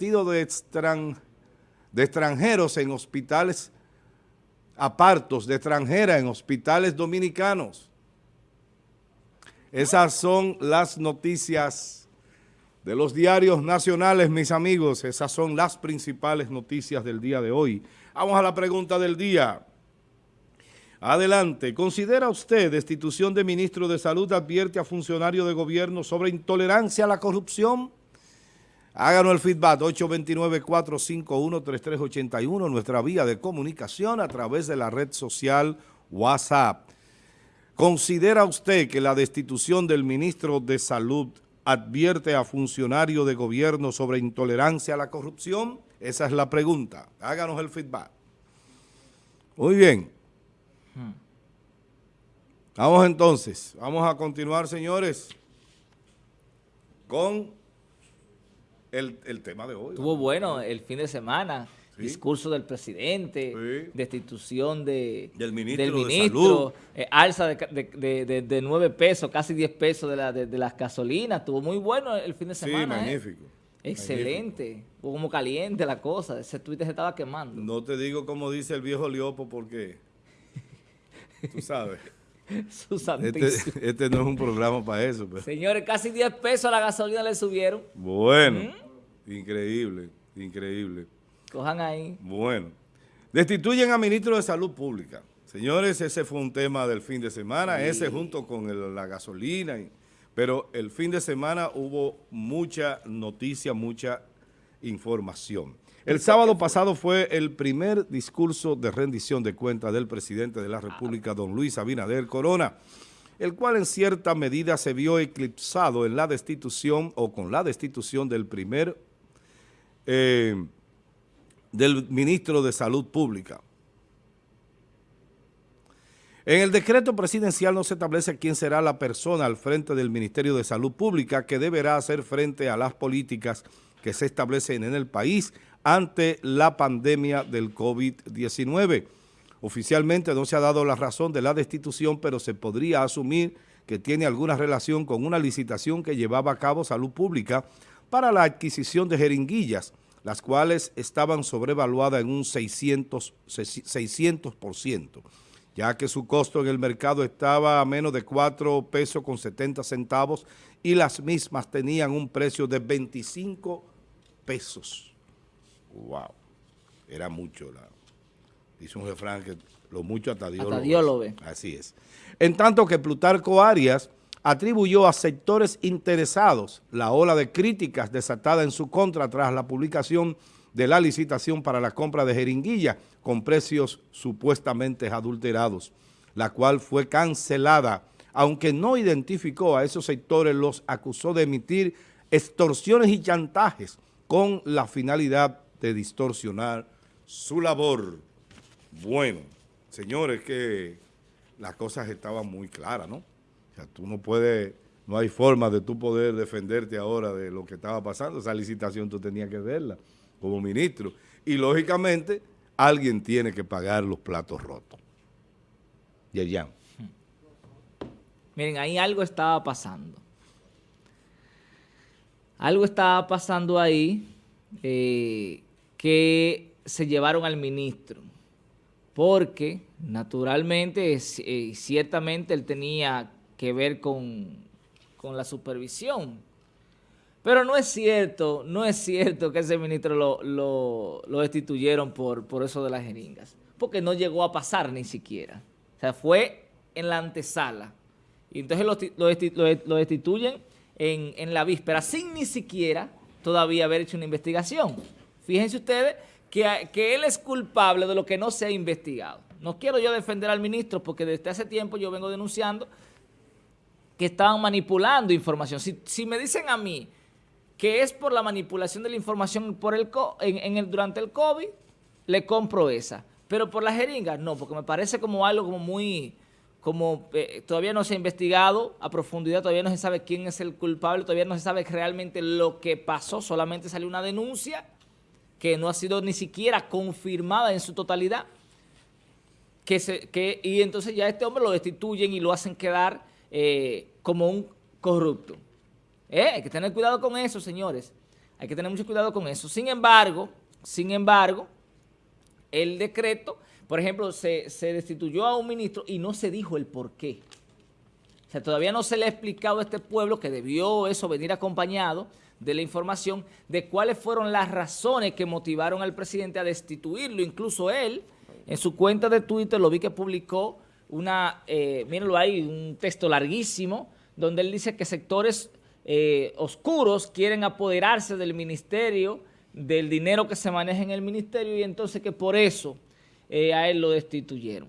de, de extranjeros en hospitales apartos, de extranjera en hospitales dominicanos. Esas son las noticias de los diarios nacionales, mis amigos. Esas son las principales noticias del día de hoy. Vamos a la pregunta del día. Adelante. ¿Considera usted destitución de ministro de Salud advierte a funcionario de gobierno sobre intolerancia a la corrupción? Háganos el feedback 829-451-3381, nuestra vía de comunicación a través de la red social WhatsApp. ¿Considera usted que la destitución del ministro de Salud advierte a funcionario de gobierno sobre intolerancia a la corrupción? Esa es la pregunta. Háganos el feedback. Muy bien. Vamos entonces, vamos a continuar, señores, con el, tema de hoy. Estuvo bueno el fin de semana. Discurso del presidente, destitución de, del ministro, eh, alza de, de, 9 pesos, casi 10 pesos de, la, de, las gasolinas. Estuvo muy bueno el fin de semana. Sí, ¿eh? magnífico. Excelente. como caliente la cosa. Ese Twitter se estaba quemando. No te digo como dice el viejo Liopo porque, tú sabes. este, este, no es un programa para eso. Pero. Señores, casi 10 pesos a la gasolina le subieron. Bueno, ¿Mm? increíble, increíble. Cojan ahí. Bueno, destituyen a ministro de Salud Pública. Señores, ese fue un tema del fin de semana, ese junto con la gasolina. pero el fin de semana hubo mucha noticia, mucha información. El sábado pasado fue el primer discurso de rendición de cuentas del presidente de la República, don Luis Abinader Corona, el cual en cierta medida se vio eclipsado en la destitución o con la destitución del primer, eh, del ministro de Salud Pública. En el decreto presidencial no se establece quién será la persona al frente del Ministerio de Salud Pública que deberá hacer frente a las políticas que se establecen en el país ante la pandemia del COVID-19. Oficialmente no se ha dado la razón de la destitución, pero se podría asumir que tiene alguna relación con una licitación que llevaba a cabo Salud Pública para la adquisición de jeringuillas, las cuales estaban sobrevaluadas en un 600%, 600% ya que su costo en el mercado estaba a menos de 4 pesos con 70 centavos y las mismas tenían un precio de 25 pesos. Wow. Era mucho. La, dice un refrán que lo mucho hasta Dios, lo, ve. Así es. En tanto que Plutarco Arias atribuyó a sectores interesados la ola de críticas desatada en su contra tras la publicación de la licitación para la compra de jeringuilla con precios supuestamente adulterados, la cual fue cancelada, aunque no identificó a esos sectores, los acusó de emitir extorsiones y chantajes con la finalidad de distorsionar su labor. Bueno, señores, que las cosas estaban muy claras, ¿no? O sea, tú no puedes, no hay forma de tú poder defenderte ahora de lo que estaba pasando. Esa licitación tú tenías que verla como ministro. Y lógicamente, alguien tiene que pagar los platos rotos. Yerjan. Miren, ahí algo estaba pasando. Algo estaba pasando ahí eh, que se llevaron al ministro, porque naturalmente, y eh, ciertamente él tenía que ver con, la supervisión. Pero no es cierto, no es cierto que ese ministro lo, destituyeron por, por eso de las jeringas, porque no llegó a pasar ni siquiera. O sea, fue en la antesala. Y entonces lo, destituyen en, en la víspera, sin ni siquiera todavía haber hecho una investigación. Fíjense ustedes que, que, él es culpable de lo que no se ha investigado. No quiero yo defender al ministro porque desde hace tiempo yo vengo denunciando que estaban manipulando información. Si, me dicen a mí que es por la manipulación de la información por el, en, el, durante el COVID, le compro esa. Pero por las jeringas, no, porque me parece como algo como muy como eh, todavía no se ha investigado a profundidad, todavía no se sabe quién es el culpable, todavía no se sabe realmente lo que pasó, solamente salió una denuncia que no ha sido ni siquiera confirmada en su totalidad, que se, que, y entonces ya este hombre lo destituyen y lo hacen quedar eh, como un corrupto. Eh, hay que tener cuidado con eso, señores. Hay que tener mucho cuidado con eso. Sin embargo, sin embargo, el decreto, por ejemplo, se, destituyó a un ministro y no se dijo el por qué. O sea, todavía no se le ha explicado a este pueblo que debió eso venir acompañado de la información de cuáles fueron las razones que motivaron al presidente a destituirlo. Incluso él, en su cuenta de Twitter, lo vi que publicó una, eh, mírenlo ahí, un texto larguísimo, donde él dice que sectores eh, oscuros quieren apoderarse del ministerio, del dinero que se maneja en el ministerio, y entonces que por eso eh, a él lo destituyeron.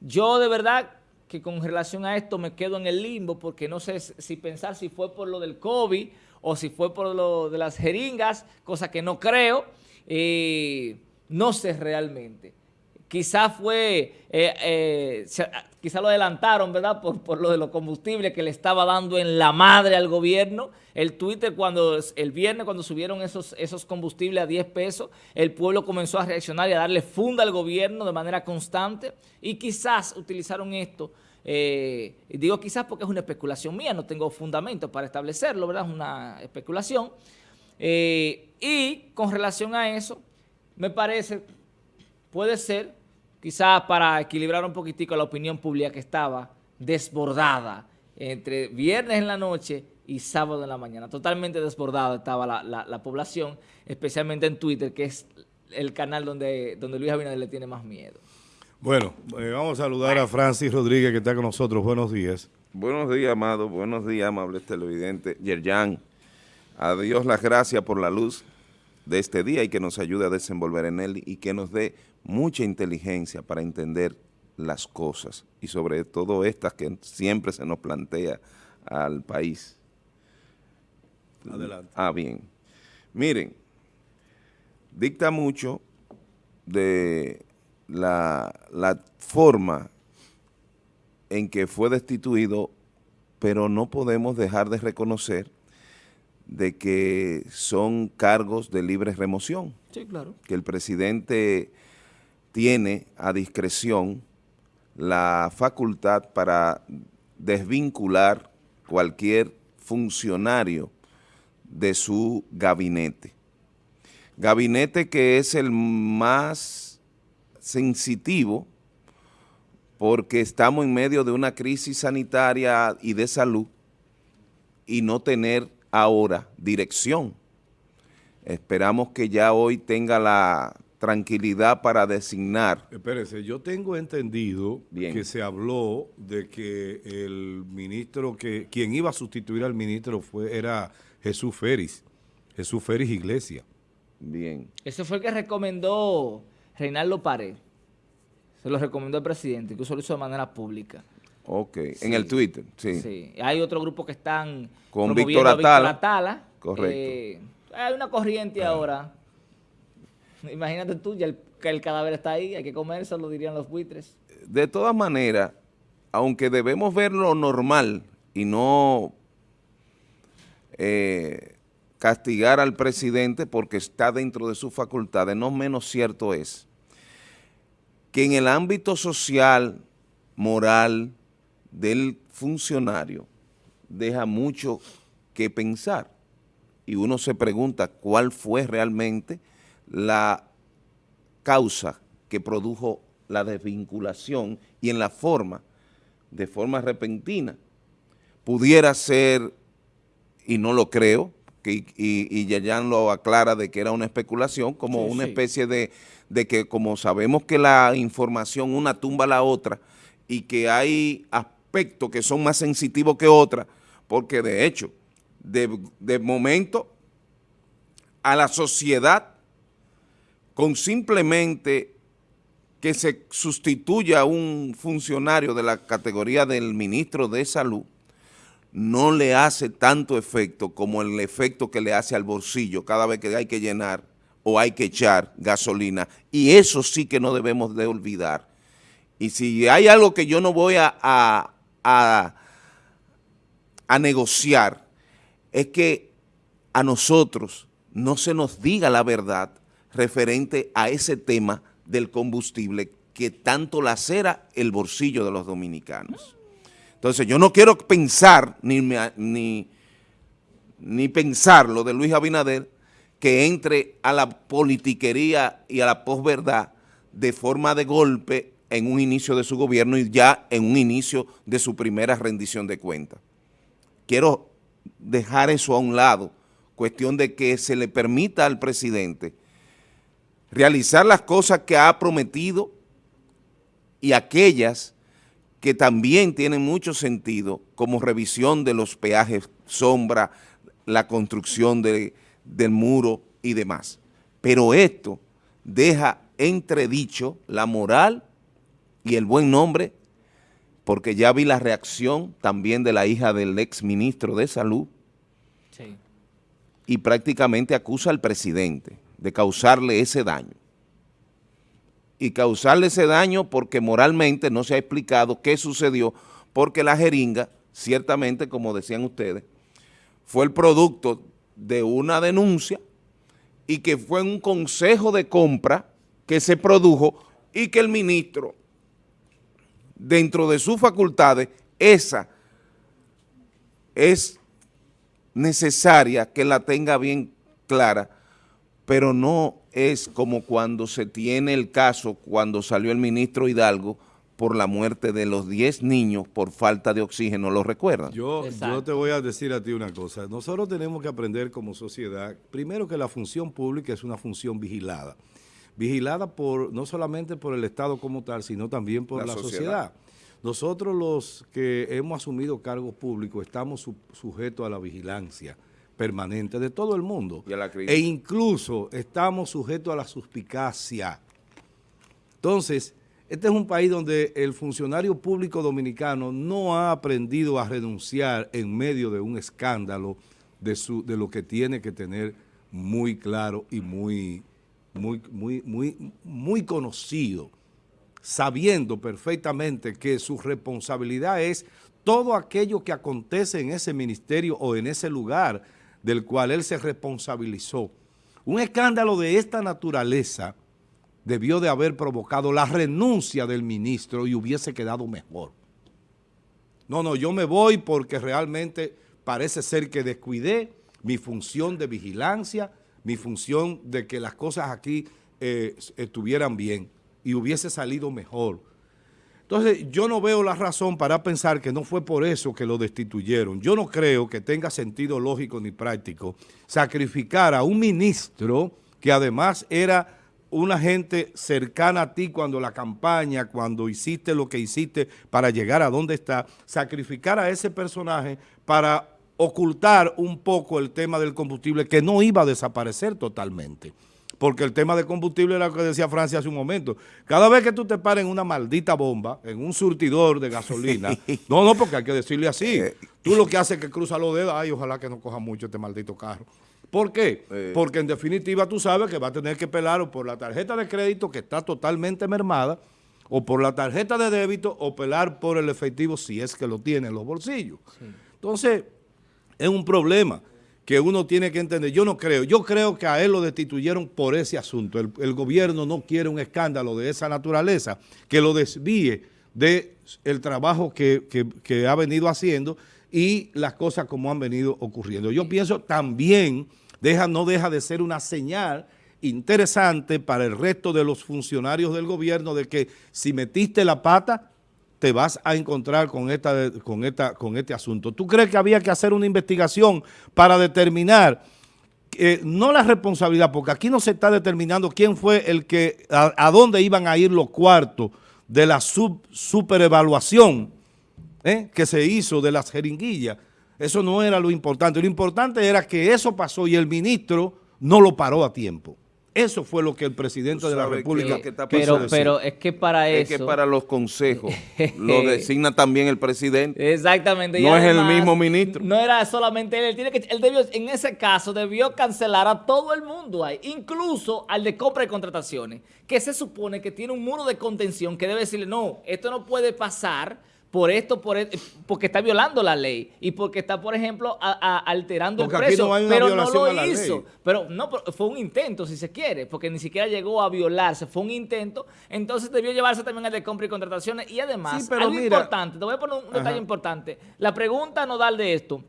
Yo de verdad que con relación a esto me quedo en el limbo, porque no sé si pensar si fue por lo del COVID o si fue por lo de las jeringas, cosa que no creo, no sé realmente quizás fue, eh, eh, quizás lo adelantaron, ¿verdad? Por, por, lo de los combustibles que le estaba dando en la madre al gobierno. El Twitter, cuando el viernes, cuando subieron esos, esos combustibles a 10 pesos, el pueblo comenzó a reaccionar y a darle funda al gobierno de manera constante. Y quizás utilizaron esto, eh, digo quizás porque es una especulación mía, no tengo fundamento para establecerlo, ¿verdad? Es una especulación. y con relación a eso, me parece, puede ser quizás para equilibrar un poquitico la opinión pública que estaba desbordada entre viernes en la noche y sábado en la mañana. Totalmente desbordada estaba la, población, especialmente en Twitter, que es el canal donde, donde Luis Abinader le tiene más miedo. Bueno, eh, vamos a saludar a Francis Rodríguez, que está con nosotros. Buenos días. Buenos días, amado. Buenos días, amables televidentes. Yerjan, a Dios las gracias por la luz de este día y que nos ayude a desenvolver en él y que nos dé mucha inteligencia para entender las cosas y sobre todo estas que siempre se nos plantea al país. Adelante. Ah, bien. Miren, dicta mucho de la, la forma en que fue destituido, pero no podemos dejar de reconocer de que son cargos de libre remoción. Sí, claro. Que el presidente tiene a discreción la facultad para desvincular cualquier funcionario de su gabinete. Gabinete que es el más sensitivo porque estamos en medio de una crisis sanitaria y de salud y no tener ahora dirección. Esperamos que ya hoy tenga la tranquilidad para designar. Espérese, yo tengo entendido que se habló de que el ministro, que quien iba a sustituir al ministro fue era Jesús Férez, Jesús Férez Iglesia. Bien. Ese fue el que recomendó Reinaldo Pared. Se lo recomendó el presidente, incluso lo hizo de manera pública. Ok, en el Twitter, sí. Sí, hay otro grupo que están con Víctor Atala. Atala. Correcto. Eh, hay una corriente ah. ahora. Imagínate tú, ya el, que el cadáver está ahí, hay que comerse, lo dirían los buitres. De todas maneras, aunque debemos verlo normal y no eh, castigar al presidente porque está dentro de sus facultades, no menos cierto es que en el ámbito social, moral, del funcionario deja mucho que pensar y uno se pregunta cuál fue realmente la causa que produjo la desvinculación y en la forma, de forma repentina. Pudiera ser, y no lo creo, que, y, Yayan lo aclara de que era una especulación, como una especie de, de que como sabemos que la información una tumba a la otra y que hay aspectos que son más sensitivos que otras, porque de hecho, de, momento, a la sociedad, con simplemente que se sustituya un funcionario de la categoría del ministro de salud, no le hace tanto efecto como el efecto que le hace al bolsillo cada vez que hay que llenar o hay que echar gasolina. Y eso sí que no debemos de olvidar. Y si hay algo que yo no voy a, a, negociar es que a nosotros no se nos diga la verdad referente a ese tema del combustible que tanto lacera el bolsillo de los dominicanos. Entonces yo no quiero pensar ni, ni, ni pensar lo de Luis Abinader que entre a la politiquería y a la posverdad de forma de golpe en un inicio de su gobierno y ya en un inicio de su primera rendición de cuentas. Quiero dejar eso a un lado, cuestión de que se le permita al presidente realizar las cosas que ha prometido y aquellas que también tienen mucho sentido, como revisión de los peajes sombra, la construcción de, del muro y demás. Pero esto deja entredicho la moral y el buen nombre, porque ya vi la reacción también de la hija del ex ministro de Salud, y prácticamente acusa al presidente de causarle ese daño. Y causarle ese daño porque moralmente no se ha explicado qué sucedió, porque la jeringa, ciertamente, como decían ustedes, fue el producto de una denuncia y que fue un consejo de compra que se produjo y que el ministro, dentro de sus facultades, esa es necesaria que la tenga bien clara, pero no es como cuando se tiene el caso, cuando salió el ministro Hidalgo, por la muerte de los 10 niños por falta de oxígeno, ¿lo recuerdan? Yo, yo te voy a decir a ti una cosa. Nosotros tenemos que aprender como sociedad, primero que la función pública es una función vigilada. Vigilada por no solamente por el Estado como tal, sino también por la, sociedad. Nosotros los que hemos asumido cargos públicos estamos sujetos a la vigilancia permanente de todo el mundo. e incluso estamos sujetos a la suspicacia. Entonces, este es un país donde el funcionario público dominicano no ha aprendido a renunciar en medio de un escándalo de, su, de lo que tiene que tener muy claro y muy, muy, muy, muy, muy conocido, sabiendo perfectamente que su responsabilidad es todo aquello que acontece en ese ministerio o en ese lugar del cual él se responsabilizó. Un escándalo de esta naturaleza debió de haber provocado la renuncia del ministro y hubiese quedado mejor. No, no, yo me voy porque realmente parece ser que descuidé mi función de vigilancia, mi función de que las cosas aquí eh, estuvieran bien y hubiese salido mejor. Entonces, yo no veo la razón para pensar que no fue por eso que lo destituyeron. Yo no creo que tenga sentido lógico ni práctico sacrificar a un ministro que además era una gente cercana a ti cuando la campaña, cuando hiciste lo que hiciste para llegar a donde está, sacrificar a ese personaje para ocultar un poco el tema del combustible que no iba a desaparecer totalmente. Porque el tema del combustible era lo que decía Francia hace un momento. Cada vez que tú te pares en una maldita bomba, en un surtidor de gasolina, no, no, porque hay que decirle así. Eh, tú lo que haces es que cruza los dedos, ay, ojalá que no coja mucho este maldito carro. ¿Por qué? Eh. Porque en definitiva tú sabes que va a tener que pelar o por la tarjeta de crédito que está totalmente mermada, o por la tarjeta de débito, o pelar por el efectivo si es que lo tiene en los bolsillos. Entonces, es un problema que uno tiene que entender. Yo no creo, yo creo que a él lo destituyeron por ese asunto. El, gobierno no quiere un escándalo de esa naturaleza que lo desvíe del el trabajo que, que ha venido haciendo y las cosas como han venido ocurriendo. Yo pienso también, deja, no deja de ser una señal interesante para el resto de los funcionarios del gobierno de que si metiste la pata, te vas a encontrar con, esta, con, esta, con este asunto. ¿Tú crees que había que hacer una investigación para determinar, eh, no la responsabilidad, porque aquí no se está determinando quién fue el que, a, dónde iban a ir los cuartos de la superevaluación ¿eh? que se hizo de las jeringuillas. Eso no era lo importante. Lo importante era que eso pasó y el ministro no lo paró a tiempo. Eso fue lo que el presidente de la República que, pero, pero es que para eso... Es que para los consejos lo designa también el presidente. Exactamente. No es el mismo ministro. No era solamente él. Él, tiene que, él debió, en ese caso debió cancelar a todo el mundo ahí, incluso al de compra y contrataciones, que se supone que tiene un muro de contención que debe decirle, no, esto no puede pasar por esto, por e, porque está violando la ley y porque está, por ejemplo, alterando el precio, pero no lo hizo. Pero no, fue un intento, si se quiere, porque ni siquiera llegó a violarse, fue un intento, entonces debió llevarse también al de compra y contrataciones y además, algo importante, te voy a poner un detalle importante, la pregunta nodal de esto,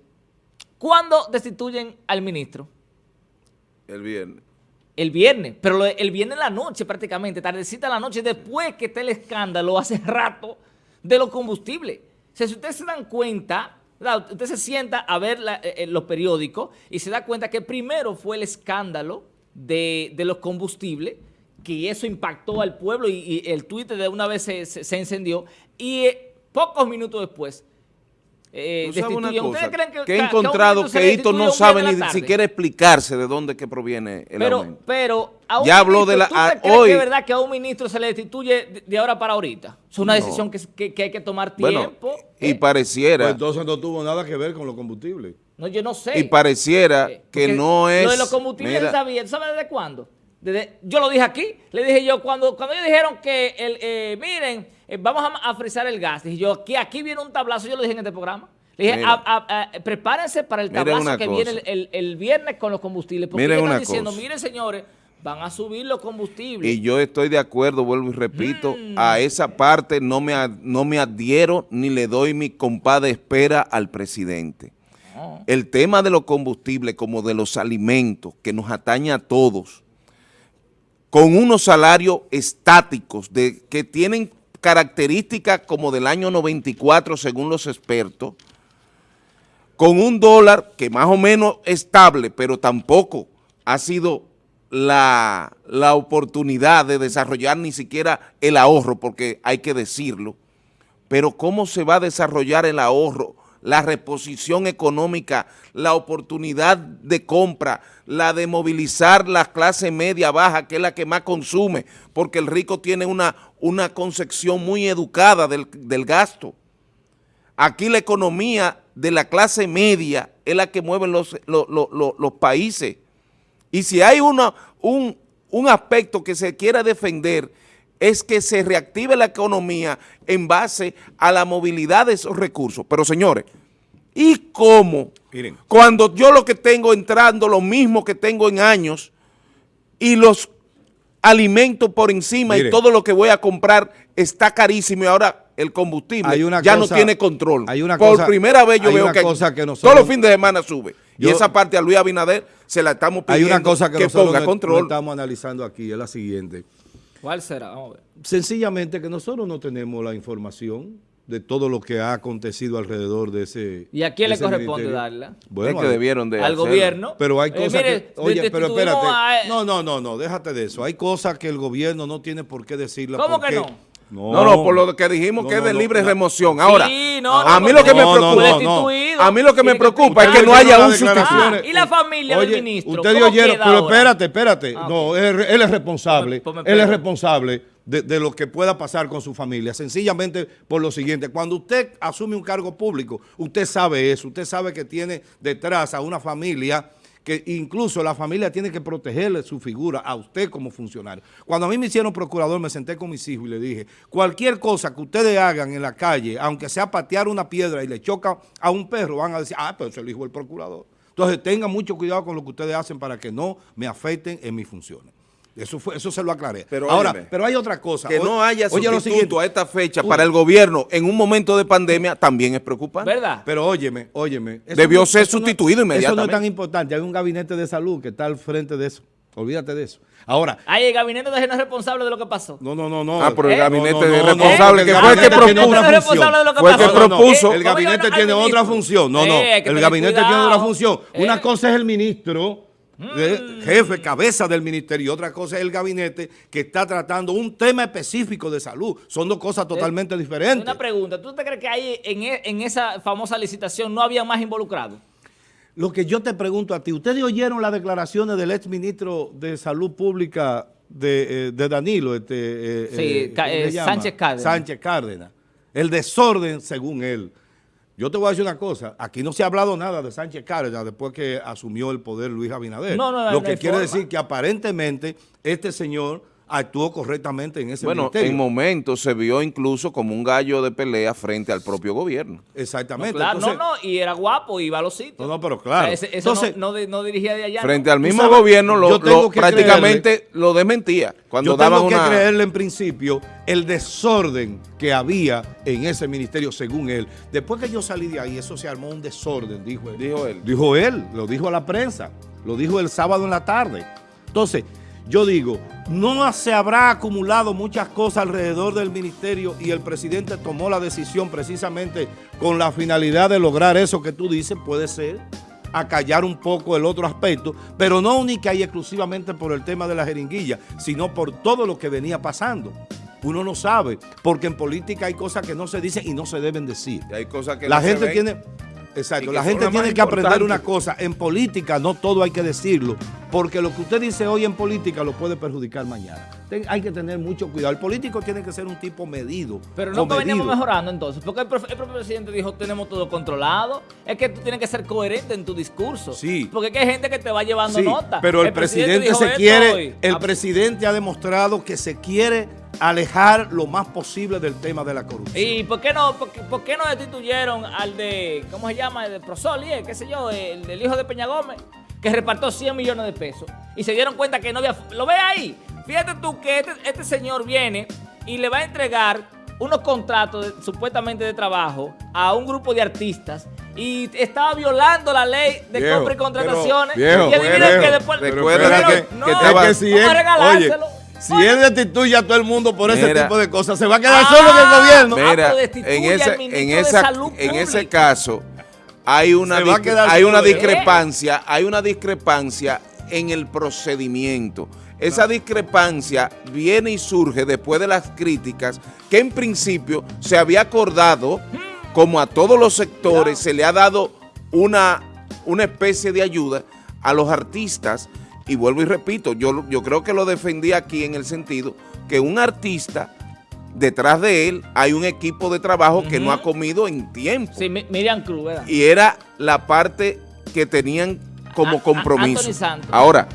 ¿cuándo destituyen al ministro? El viernes. El viernes, pero el viernes en la noche prácticamente, tardecita en la noche, después que está el escándalo hace rato de los combustibles. Si ustedes se dan cuenta, usted se sienta a ver eh, eh, los periódicos y se da cuenta que primero fue el escándalo de, de los combustibles, que eso impactó al pueblo y, el Twitter de una vez se, se- se encendió, y eh, pocos minutos después eh, ¿Tú sabes una destituyen. cosa? ¿Ustedes creen que, que he encontrado que Hito no sabe ni siquiera explicarse de dónde que proviene el pero, aumento. pero a un Ya habló ministro, de la- ¿tú a- te crees hoy- que es verdad que a un ministro se le destituye de, de ahora para ahorita? Es una No. decisión que, que- que hay que tomar Bueno, tiempo. y ¿eh? pareciera, Pues entonces no tuvo nada que ver con los combustibles. no, yo no sé. y pareciera Eh, que no es... Lo de los combustibles mira, se sabía. ¿Tú sabes desde cuándo? Desde- yo lo dije aquí. Le dije yo, cuando, cuando ellos dijeron que, el, eh, miren, eh, vamos a, a frizar el gas. Dije yo, aquí, aquí viene un tablazo. Yo lo dije en este programa. Le dije, Mira. a- a- a- prepárense para el tablazo que cosa. viene el, el- el viernes con los combustibles. Porque Miren ellos están diciendo, cosa. miren señores, van a subir los combustibles. Y yo estoy de acuerdo, vuelvo y repito, Mm. a esa parte no me, no me adhiero ni le doy mi compás de espera al presidente. El tema de los combustibles como de los alimentos que nos atañe a todos, con unos salarios estáticos de, que tienen características como del año 94 según los expertos, con un dólar que más o menos estable, pero tampoco ha sido la, la oportunidad de desarrollar ni siquiera el ahorro, porque hay que decirlo, pero ¿cómo se va a desarrollar el ahorro, la reposición económica, la oportunidad de compra, la de movilizar la clase media baja, que es la que más consume, porque el rico tiene una, una concepción muy educada del, del gasto. Aquí la economía de la clase media es la que mueve los, los, los- los- los países. Y si hay una, un, un aspecto que se quiera defender es que se reactive la economía en base a la movilidad de esos recursos. Pero señores, ¿y cómo? Miren. Cuando yo lo que tengo entrando, lo mismo que tengo en años, y los alimentos por encima y todo lo que voy a comprar está carísimo y ahora el combustible Hay una ya cosa- no tiene control. hay una por cosa- primera vez yo hay veo una que, cosa que nosotros- todos los fines de semana sube. y esa parte a Luis Abinader se la estamos Hay pidiendo una cosa que, nosotros ponga no- control. no estamos analizando aquí, es la siguiente. ¿Cuál será? Vamos a ver. Sencillamente que nosotros no tenemos la información de todo lo que ha acontecido alrededor de ese ¿Y a quién le corresponde ministerio. darla? Bueno, es que debieron de Al hacerlo. gobierno. Pero hay Eh, cosas mire, que... Oye, pero espérate. a- No, no, no, no, déjate de eso. Hay cosas que el gobierno no tiene por qué decirlas. ¿Cómo porque- que no? No, no, por lo que dijimos No, que es no, de no, libre no. remoción. Ahora, Sí, no, a no, mí lo que me no, no, preocupa, no, no. A mí lo que me preocupa es que no haya un sustituto. Ah, ¿y la familia del ministro? Ustedes ¿Cómo oyeron, pero ahora? espérate, espérate. Ah, no, él, él es responsable. Ponme él es responsable de, de lo que pueda pasar con su familia. Sencillamente por lo siguiente. Cuando usted asume un cargo público, usted sabe eso. Usted sabe que tiene detrás a una familia que incluso la familia tiene que protegerle su figura a usted como funcionario. Cuando a mí me hicieron procurador, me senté con mis hijos y le dije, cualquier cosa que ustedes hagan en la calle, aunque sea patear una piedra y le choca a un perro, van a decir, ah, pero eso lo dijo el procurador. Entonces tengan mucho cuidado con lo que ustedes hacen para que no me afecten en mis funciones. Eso fue, eso se lo aclaré. Pero Ahora, óyeme, pero hay otra cosa. Que O- no haya sustituto a esta fecha Uy. para el gobierno en un momento de pandemia también es preocupante. ¿Verdad? Pero óyeme, óyeme. Debió no- ser eso no- sustituido Eso no inmediatamente. es tan importante. Hay un gabinete de salud que está al frente de eso. Olvídate de eso. Ahora, Ay, el gabinete de no es responsable de lo que pasó. no, no, no, no. Ah, pero el ¿Eh? gabinete No, no, de no, responsable que fue el que propuso. una ¿Quién es Fue el que propuso. El ¿Cómo gabinete tiene otra función. No, no. Eh, el gabinete tiene otra función. Una Eh. cosa es el ministro, jefe, cabeza del ministerio, y otra cosa es el gabinete que está tratando un tema específico de salud. Son dos cosas totalmente diferentes. Una pregunta, ¿tú te crees que ahí en, e- en esa famosa licitación no había más involucrados? Lo que yo te pregunto a ti, ¿ustedes oyeron las declaraciones del ex ministro de Salud Pública de, eh, de Danilo? Este, eh, Sí, eh, Ca- ¿cómo se eh? Sánchez Cárdenas. Sánchez Cárdenas. El desorden, según él. Yo te voy a decir una cosa, aquí no se ha hablado nada de Sánchez Cárdenas después que asumió el poder Luis Abinader. No, no, Lo no que hay quiere forma. decir que aparentemente este señor actuó correctamente en ese Bueno, ministerio. en momentos se vio incluso como un gallo de pelea frente al propio gobierno. Exactamente. Claro, Entonces- no, no, y era guapo, iba a los sitios. No, no, pero claro. O sea, ese- eso Entonces- no, no, de- no dirigía de allá. Frente ¿no? al mismo sabes, gobierno lo, lo- que prácticamente lo desmentía. Cuando Yo tengo que una... creerle en principio el desorden que había en ese ministerio, según él. Después que yo salí de ahí, eso se armó un desorden, dijo él. Dijo él. Dijo él, lo dijo a la prensa, lo dijo el sábado en la tarde. Entonces, yo digo, no se habrá acumulado muchas cosas alrededor del ministerio y el presidente tomó la decisión precisamente con la finalidad de lograr eso que tú dices, puede ser, acallar un poco el otro aspecto, pero no única y exclusivamente por el tema de la jeringuilla, sino por todo lo que venía pasando. Uno no sabe, porque en política hay cosas que no se dicen y no se deben decir. Y hay cosas que La no se gente ven. tiene... Exacto, la gente tiene que aprender una cosa. En política no todo hay que decirlo, porque lo que usted dice hoy en política lo puede perjudicar mañana. Ten- hay que tener mucho cuidado. El político tiene que ser un tipo medido. Pero no veníamos mejorando entonces, porque el, profe- el propio presidente dijo tenemos todo controlado. Es que tú tienes que ser coherente en tu discurso. Sí. Porque es que hay gente que te va llevando Sí, nota. pero el, presidente, se quiere, hoy. el presidente ha demostrado que se quiere alejar lo más posible del tema de la corrupción. ¿Y por qué no por qué, por qué no destituyeron al de, ¿cómo se llama? El de Prosoli, eh, qué sé yo, el del hijo de Peña Gómez, que repartió 100 millones de pesos. Y se dieron cuenta que no había... ¿Lo ve ahí? Fíjate tú que este, este señor viene y le va a entregar unos contratos de- supuestamente de trabajo a un grupo de artistas y estaba violando la ley de Viejo, compra y contrataciones. pero- y adivinen viejo, que después... recuerda Pero que- no, que no, te va- Es que si vamos a él- regalárselo. oye, si él destituye a todo el mundo por ese tipo de cosas, se va a quedar Ah, solo en el gobierno. Ah, Mira, destituye en ese, en, esa, en ese caso hay una, hay una discrepancia, hay una discrepancia en el procedimiento. Esa discrepancia viene y surge después de las críticas que en principio se había acordado, como a todos los sectores, se le ha dado una, una especie de ayuda a los artistas. Y vuelvo y repito, yo, yo creo que lo defendí aquí en el sentido que un artista, detrás de él hay un equipo de trabajo que no ha comido en tiempo. Sí, Mi- Miriam Cruz, ¿verdad? Y era la parte que tenían como A- compromiso. Ahora,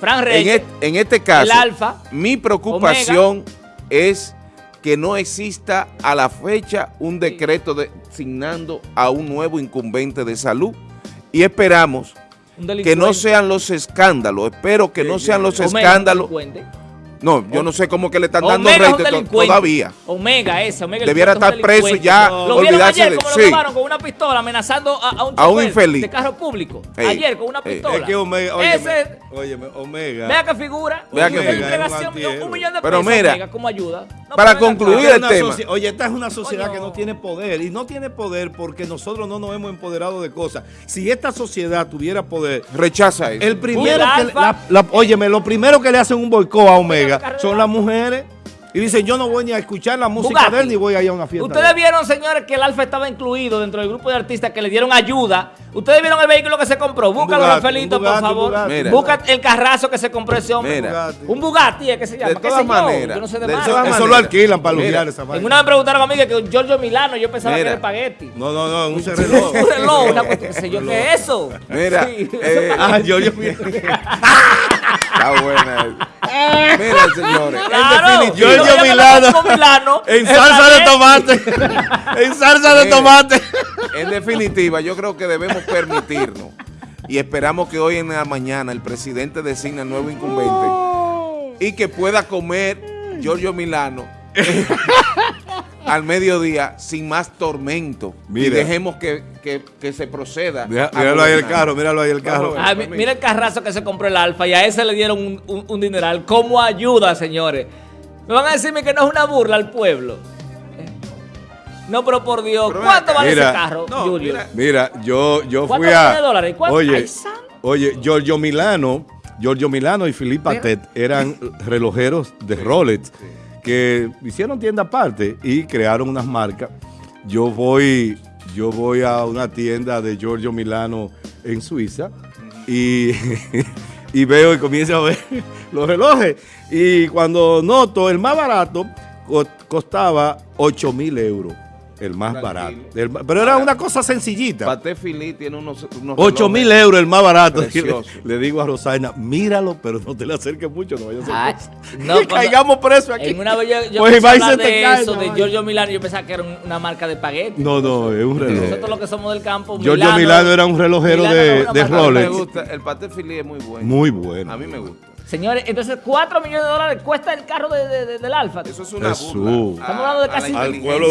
Fran en, Reyes, en este caso, el Alfa, mi preocupación es que no exista a la fecha un decreto designando a un nuevo incumbente de salud y esperamos que no sean los escándalos, espero que no sean los escándalos. No, yo no sé cómo que le están dando Omega es un rédito to- delincuente. todavía. Omega ese, Omega el Debiera puerto es un estar preso y ya Lo vieron olvidarse ayer de- como lo sí. grabaron con una pistola amenazando a, a un A un infeliz. de carro público. Ey, Ayer con una ey. pistola. Es que Omega, óyeme, ese, óyeme, Omega. vea que figura. Vea un que millón de figura. un millón de Pero pesos, mira, Omega, como ayuda. No, para concluir el tema. Oye, esta es una sociedad que no tiene poder y no tiene poder porque nosotros no nos hemos empoderado de cosas. Si esta sociedad tuviera poder, Rechaza eso. el primero que, la- la- óyeme, lo primero que le hacen un boicot a Omega carrera. son las mujeres y dicen yo no voy ni a escuchar la música Bugatti. de él ni voy a ir a una fiesta. de Ustedes él". vieron, señores, que el Alfa estaba incluido dentro del grupo de artistas que le dieron ayuda. Ustedes vieron el vehículo que se compró. Búscalo, Bugatti, Rafaelito, por favor. un Bugatti. Mira. Busca el carrazo que se compró ese hombre. Mira. Bugatti. Un Bugatti, es que se llama. De ¿Qué todas maneras, Yo no sé de de marca. Eso lo alquilan para Mira. lujear esa En vaina. una me preguntaron a mí que Giorgio Milano, yo pensaba Mira. que era espagueti. No, no, no, un reloj. Un reloj, una cuestión, qué sé yo, ¿qué es eso? Mira, Sí, eh, Ah, yo, yo, Está buena. Mira, señores. Claro, yo Giorgio Milano. en salsa de tomate. en salsa de Mira. tomate. En definitiva, yo creo que debemos permitirnos y esperamos que hoy en la mañana el presidente designe el nuevo incumbente y que pueda comer Giorgio Milano al mediodía sin más tormento. Y dejemos que, que- que se proceda. Mira- Míralo ahí el carro, míralo ahí el carro. Ah, mi- mira el carrazo que se compró el Alfa y a ese le dieron un, un- un dineral como ayuda, señores. Me van a decirme que no es una burla al pueblo. No, pero por Dios, Pero ¿cuánto vale Mira, ese carro, no, Julio? mira. Mira, yo, yo ¿Cuánto fui a. tiene dólares? ¿Cuánto? Oye, Ay, oye, Giorgio Milano, Giorgio Milano y Filipe Mira. Tet eran relojeros de Rolex que hicieron tienda aparte y crearon unas marcas. Yo voy, yo voy a una tienda de Giorgio Milano en Suiza y, y veo y comienzo a ver los relojes. Y cuando noto el más barato co- costaba 8 mil euros. El más Tranquilo. barato. El pero era una cosa sencillita. Paté Philippe tiene unos, unos 8 relojes mil euros el más barato. Le, le digo a Rosaina, míralo, pero no te le acerques mucho, no vaya a cosa. no, que caigamos presos aquí. En una vez yo, yo Pues te de cae eso, de. Giorgio Milano, yo pensaba que era un- una marca de espagueti. No, no, es un reloj. Nosotros los que somos del campo, Giorgio Milano era un relojero Milano de, de mí me Rolex. gusta, el Paté Philippe es muy bueno. Muy bueno. A mí me gusta. Señores, entonces 4 millones de dólares cuesta el carro de- de- de- del Alfa. Eso es una Jesús. burla. Estamos hablando de casi- Al pueblo